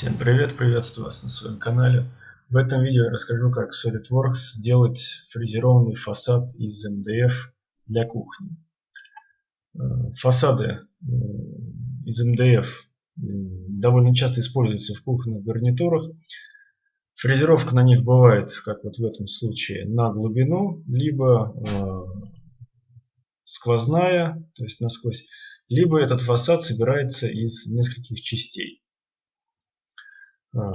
Всем привет, приветствую вас на своем канале. В этом видео я расскажу, как SolidWorks сделать фрезерованный фасад из МДФ для кухни. Э, фасады э, из МДФ довольно часто используются в кухонных гарнитурах. Фрезеровка на них бывает, как вот в этом случае, на глубину, либо э, сквозная, то есть насквозь, либо этот фасад собирается из нескольких частей. А,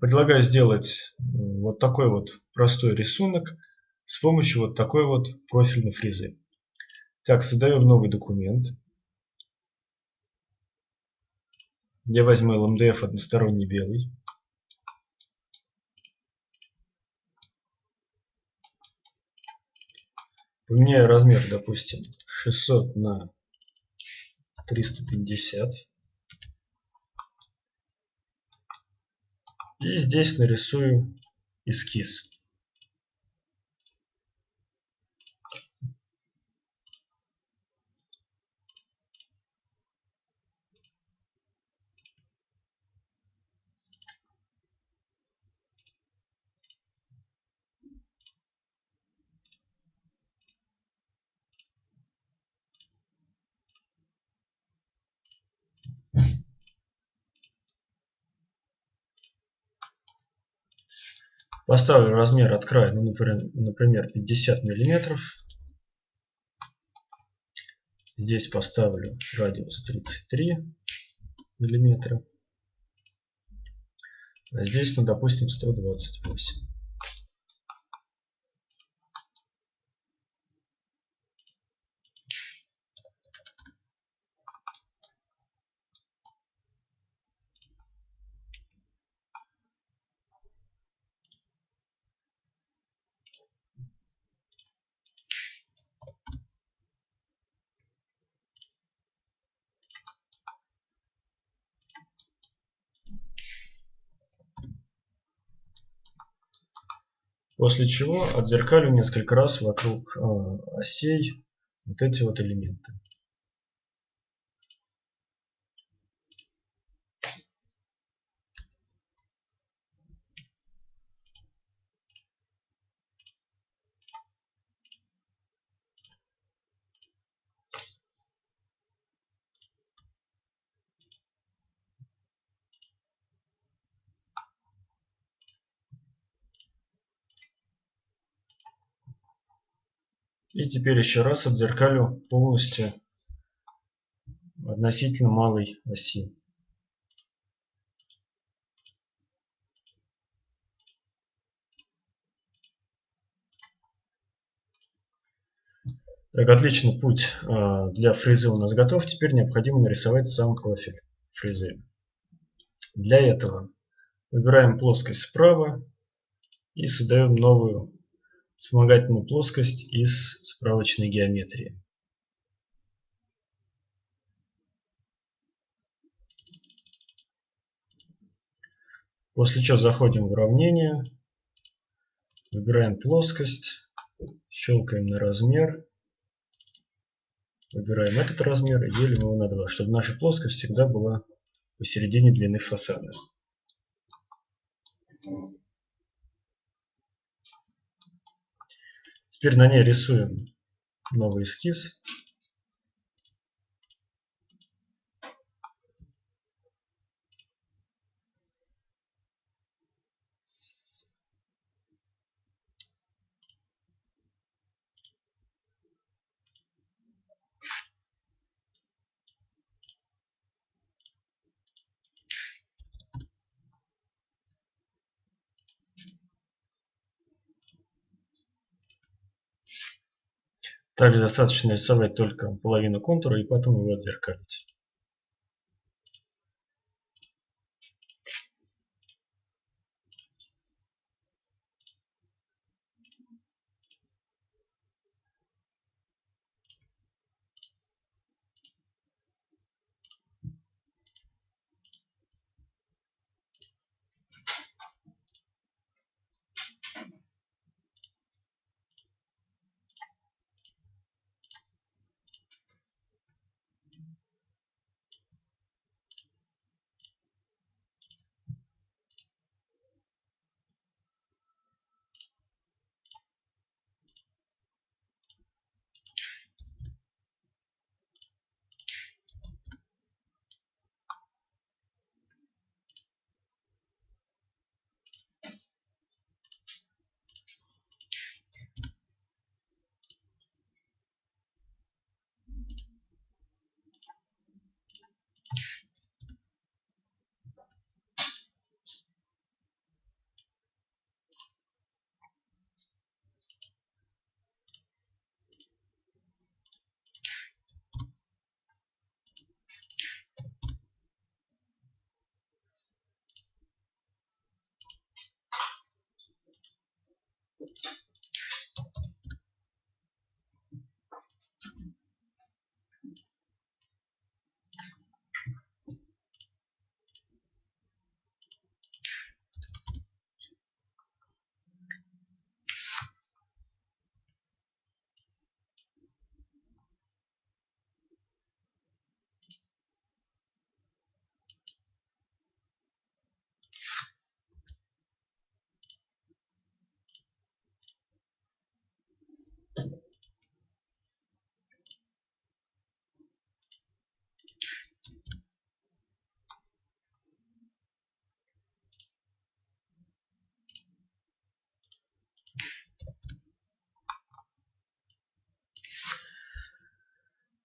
предлагаю сделать вот такой вот простой рисунок с помощью вот такой вот профильной фрезы. Так, создаем новый документ. Я возьму LMDF односторонний белый. Поменяю размер, допустим, 600 на 350. И здесь нарисую эскиз. Поставлю размер от края, ну, например, 50 миллиметров. Здесь поставлю радиус 33 миллиметра. А здесь, ну, допустим, 128. После чего отзеркалю несколько раз вокруг э, осей вот эти вот элементы. И теперь еще раз отзеркалю полностью относительно малой оси. Так, отличный путь а, для фрезы у нас готов. Теперь необходимо нарисовать сам профиль фрезы. Для этого выбираем плоскость справа и создаем новую вспомогательную плоскость из справочной геометрии. После чего заходим в уравнение, выбираем плоскость, щелкаем на размер, выбираем этот размер и делим его на 2, чтобы наша плоскость всегда была посередине длины фасада. Теперь на ней рисуем новый эскиз. Также достаточно рисовать только половину контура и потом его отзеркалить.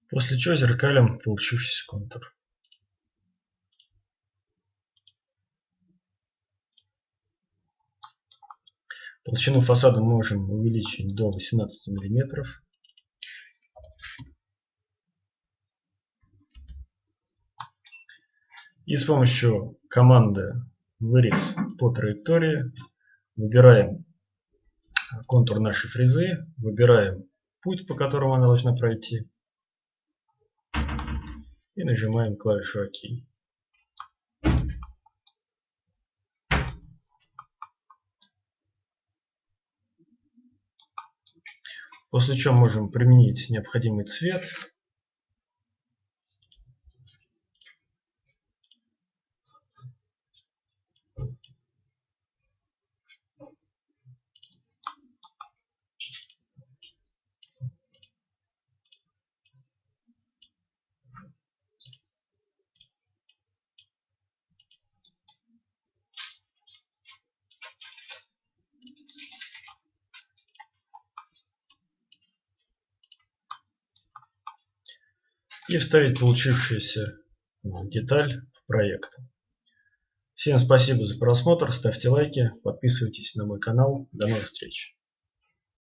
После чего зеркалим получившийся контур. Толщину фасада можем увеличить до 18 миллиметров. И с помощью команды вырез по траектории выбираем контур нашей фрезы, выбираем путь, по которому она должна пройти и нажимаем клавишу ОК. После чего можем применить необходимый цвет. И вставить получившуюся деталь в проект. Всем спасибо за просмотр, ставьте лайки, подписывайтесь на мой канал. До новых встреч!